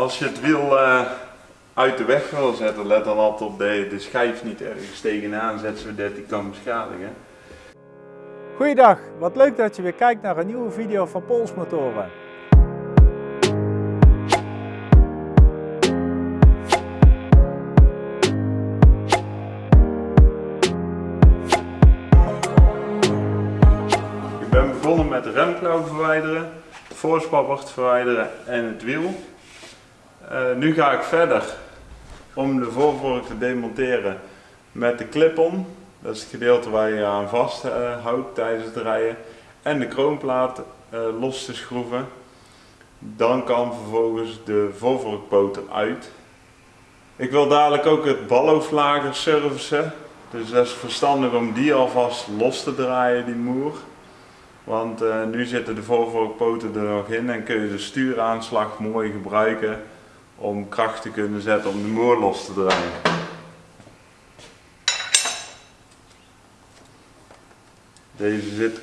Als je het wiel eh, uit de weg wil zetten, let dan altijd op dat je de schijf niet ergens tegenaan zet zodat die kan beschadigen. Goeiedag, wat leuk dat je weer kijkt naar een nieuwe video van Polsmotoren. Ik ben begonnen met de remklauw verwijderen, de voorspappert verwijderen en het wiel. Eh, nu ga ik verder om de voorvork te demonteren met de clip-on. Dat is het gedeelte waar je aan vasthoudt tijdens het rijden. En de kroonplaat eh, los te schroeven. Dan kan vervolgens de voorvorkpoot eruit. Ik wil dadelijk ook het balhoofdlager servicen. Dus dat is verstandig om die alvast los te draaien, die moer. Want eh, nu zitten de voorvorkpoten er nog in en kun je de stuuraanslag mooi gebruiken om kracht te kunnen zetten om de moer los te draaien. Deze zit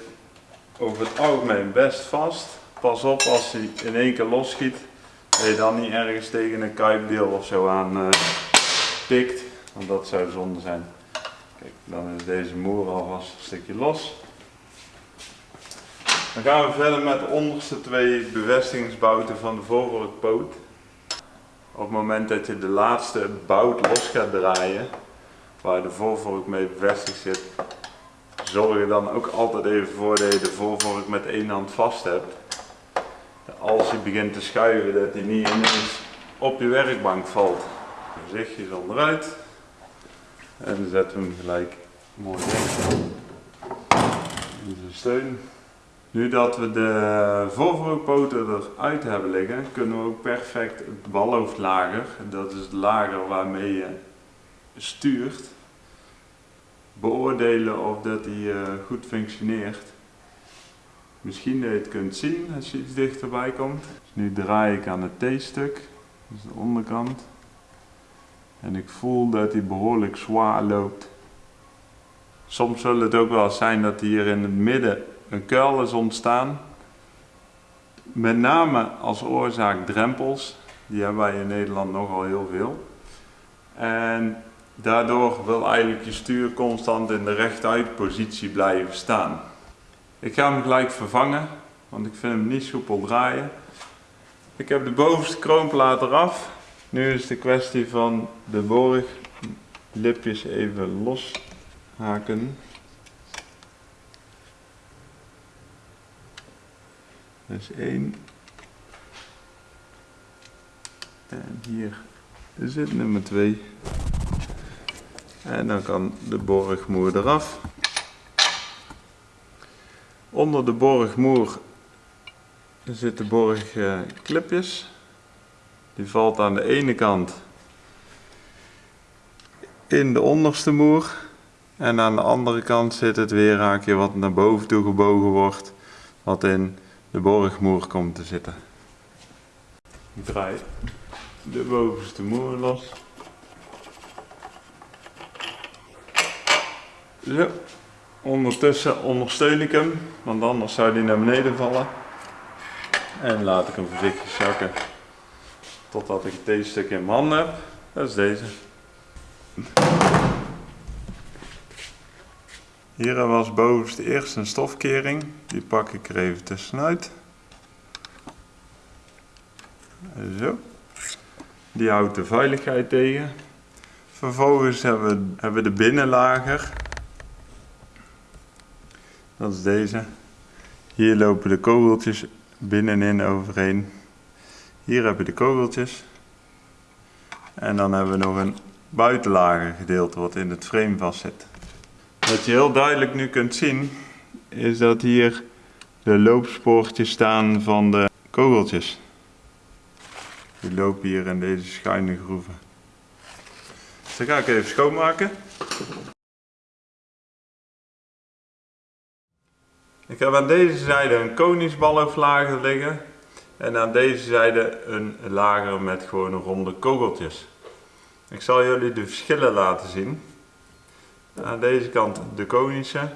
over het algemeen best vast. Pas op als hij in één keer losschiet, dat je dan niet ergens tegen een kuipdeel of zo aan uh, pikt, want dat zou zonde zijn. Kijk, dan is deze moer alvast een stukje los. Dan gaan we verder met de onderste twee bevestigingsbouten van de voorvorkpoot. Op het moment dat je de laatste bout los gaat draaien, waar de voorvork mee bevestigd zit, zorg er dan ook altijd even voor dat je de voorvork met één hand vast hebt. Als je begint te schuiven, dat hij niet ineens op je werkbank valt. Voorzichtig onderuit. En we hem gelijk mooi weg. In zijn steun. Nu dat we de voorvorkpoten eruit hebben liggen, kunnen we ook perfect het balhoofdlager, dat is het lager waarmee je stuurt, beoordelen of dat die uh, goed functioneert. Misschien dat je het kunt zien als je iets dichterbij komt. Dus nu draai ik aan het T-stuk, dus de onderkant. En ik voel dat hij behoorlijk zwaar loopt. Soms zal het ook wel zijn dat hij hier in het midden een kuil is ontstaan. Met name als oorzaak drempels. Die hebben wij in Nederland nogal heel veel. En daardoor wil eigenlijk je stuur constant in de rechtuit positie blijven staan. Ik ga hem gelijk vervangen, want ik vind hem niet soepel draaien. Ik heb de bovenste kroonplaat eraf. Nu is de kwestie van de borglipjes even loshaken. Is één. En hier zit nummer 2. En dan kan de borgmoer eraf. Onder de borgmoer zitten borgklipjes. Die valt aan de ene kant in de onderste moer. En aan de andere kant zit het weerhaakje wat naar boven toe gebogen wordt. Wat in de borgmoer komt te zitten. Ik draai de bovenste moer los. Ondertussen ondersteun ik hem, want anders zou hij naar beneden vallen. En laat ik hem voorzichtig zakken totdat ik deze stuk in mijn handen heb. Dat is deze. Hier was bovenste eerst een stofkering, die pak ik er even tussenuit. Zo. Die houdt de veiligheid tegen. Vervolgens hebben we, de binnenlager. Dat is deze. Hier lopen de kogeltjes binnenin overheen. Hier heb je de kogeltjes. En dan hebben we nog een buitenlager gedeelte wat in het frame vast zit. Wat je heel duidelijk nu kunt zien, is dat hier de loopspoortjes staan van de kogeltjes. Die lopen hier in deze schuine groeven. Dus dan ga ik even schoonmaken. Ik heb aan deze zijde een koningsbalhoofdlager liggen en aan deze zijde een lager met gewoon ronde kogeltjes. Ik zal jullie de verschillen laten zien. Aan deze kant de konische.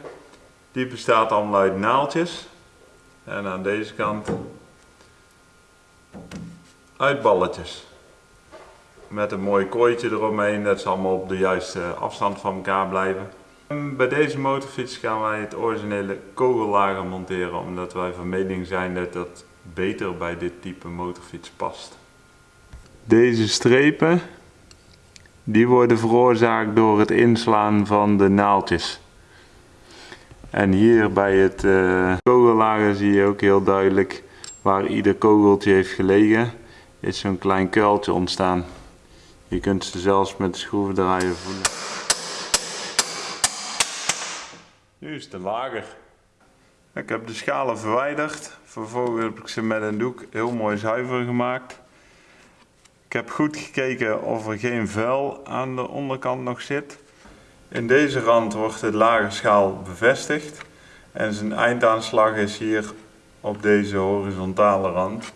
Die bestaat allemaal uit naaldjes. En aan deze kant uit balletjes. met een mooi kooitje eromheen, dat ze allemaal op de juiste afstand van elkaar blijven. Bij deze motorfiets gaan wij het originele kogellager monteren, omdat wij van mening zijn dat dat beter bij dit type motorfiets past. Deze strepen die worden veroorzaakt door het inslaan van de naaldjes. En hier bij het uh, kogellager zie je ook heel duidelijk waar ieder kogeltje heeft gelegen, is zo'n klein kuiltje ontstaan. Je kunt ze zelfs met de schroevendraaier voelen. Nu is het lager. Ik heb de schalen verwijderd. Vervolgens heb ik ze met een doek heel mooi zuiver gemaakt. Ik heb goed gekeken of er geen vuil aan de onderkant nog zit. In deze rand wordt de lage schaal bevestigd. En zijn eindaanslag is hier op deze horizontale rand.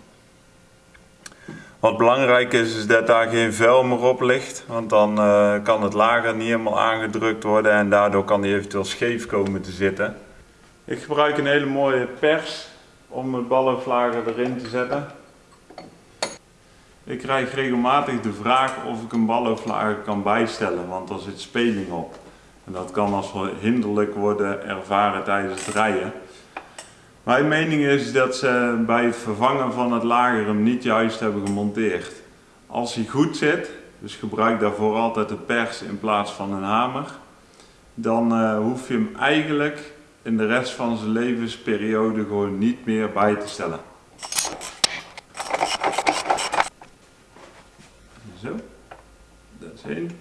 Wat belangrijk is, is dat daar geen vuil meer op ligt, want dan uh, kan het lager niet helemaal aangedrukt worden en daardoor kan die eventueel scheef komen te zitten. Ik gebruik een hele mooie pers om het ballenvlager erin te zetten. Ik krijg regelmatig de vraag of ik een ballenvlager kan bijstellen, want er zit speling op. En dat kan als hinderlijk worden ervaren tijdens het rijden. Mijn mening is dat ze bij het vervangen van het lager hem niet juist hebben gemonteerd. Als hij goed zit, dus gebruik daarvoor altijd een pers in plaats van een hamer, dan uh, hoef je hem eigenlijk in de rest van zijn levensperiode gewoon niet meer bij te stellen. Zo, Ik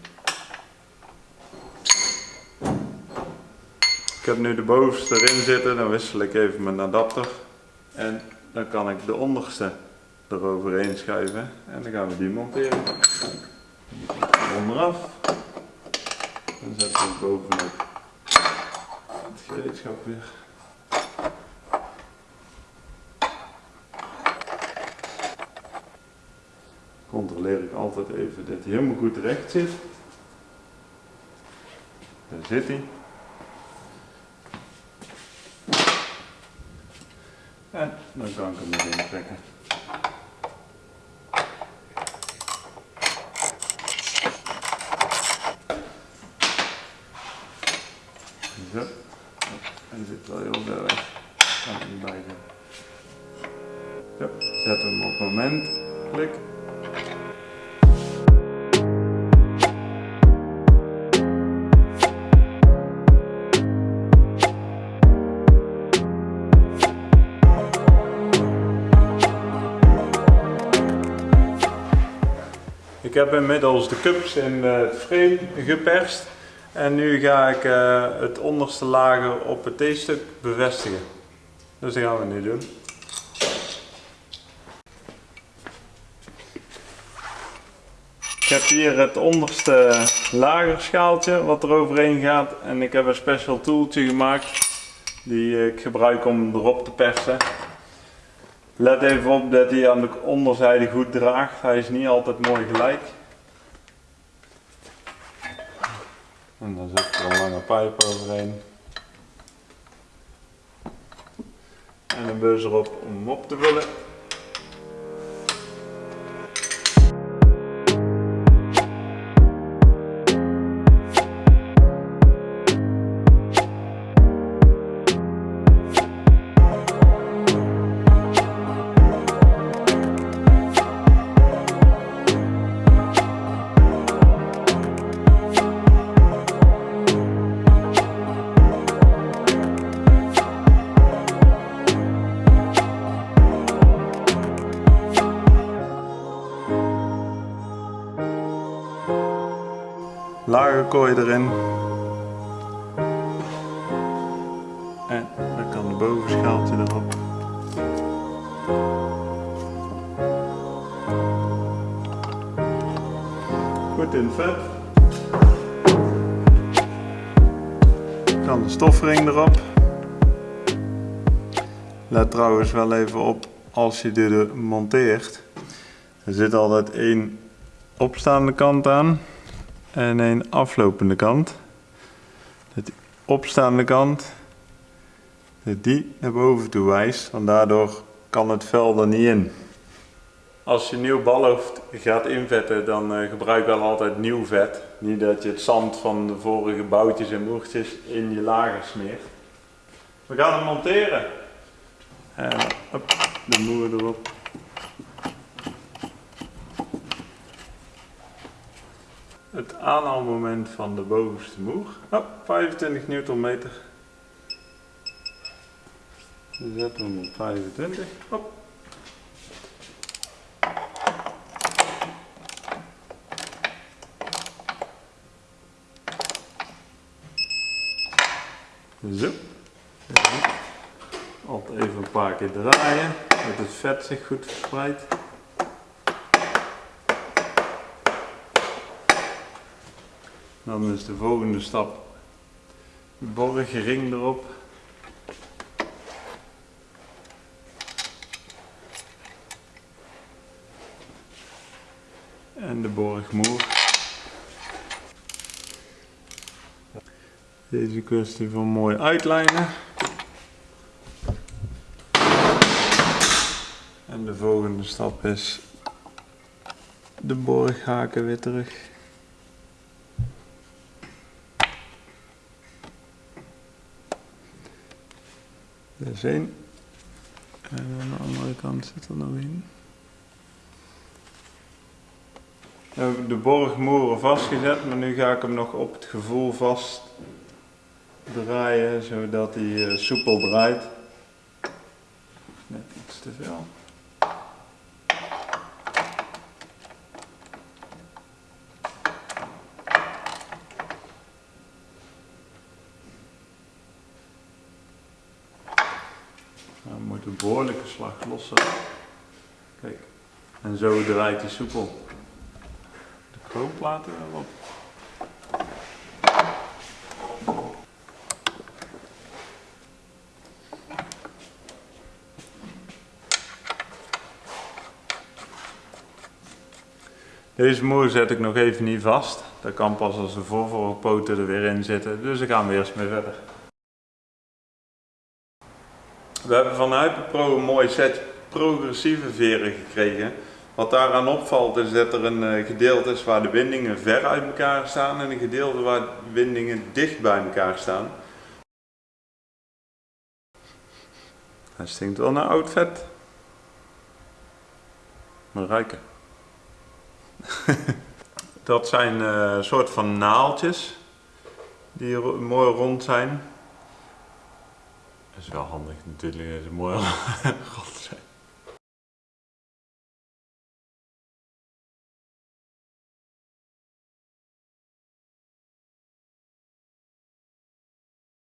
heb nu de bovenste erin zitten, dan wissel ik even mijn adapter. En dan kan ik de onderste eroverheen schuiven en dan gaan we die monteren. Onderaf. Dan zetten we bovenop het gereedschap weer. Controleer ik altijd even dat hij helemaal goed recht zit. Daar zit hij. En dan kan ik hem erin trekken. Zo. En zit wel heel ver. Kan niet bij zijn. Zo, zet hem op moment. Klik. Ik heb inmiddels de cups in het frame geperst. En nu ga ik uh, het onderste lager op het T-stuk bevestigen. Dus dat gaan we nu doen. Ik heb hier het onderste lagerschaaltje wat er overheen gaat. En ik heb een special tooltje gemaakt die ik gebruik om erop te persen. Let even op dat hij aan de onderzijde goed draagt. Hij is niet altijd mooi gelijk. En dan zit er een lange pijp overheen. En een bus erop om hem op te vullen. Kooi erin. En dan kan de bovenschaaltje erop. Goed in vet. Dan de stofring erop. Let trouwens wel even op als je dit monteert. Er zit altijd één opstaande kant aan en een aflopende kant. De opstaande kant, die naar boven toe wijst, want daardoor kan het vel er niet in. Als je nieuw balhoofd gaat invetten, dan uh, gebruik wel altijd nieuw vet. Niet dat je het zand van de vorige boutjes en moertjes in je lager smeert. We gaan hem monteren. En op, de moer erop. Het aanhaalmoment van de bovenste moer. Oh, 25 newtonmeter. We zetten hem op 25. Hop. Zo. Altijd even een paar keer draaien, dat het vet zich goed verspreidt. Dan is de volgende stap de borgring erop. En de borgmoer. Deze kwestie van mooi uitlijnen. En de volgende stap is de borghaken weer terug. Één. En aan de andere kant zit er nog één. We hebben de borgmoeren vastgezet, maar nu ga ik hem nog op het gevoel vast draaien zodat hij uh, soepel draait. Net iets te veel. Nou, moet een behoorlijke slag lossen. Kijk, en zo draait hij soepel. De chroomplaten erop. Deze moer zet ik nog even niet vast. Dat kan pas als de voorvorpoten er weer in zitten. Dus daar gaan we eerst mee verder. We hebben van Hyperpro een mooi set progressieve veren gekregen. Wat daaraan opvalt is dat er een eh, gedeelte is waar de windingen ver uit elkaar staan en een gedeelte waar de windingen dicht bij elkaar staan. Hij stinkt wel naar oud vet. Maar ruiken. dat zijn een uh, soort van naaltjes die mooi rond zijn. Kanskje jeg er handlet tidligere, må jeg.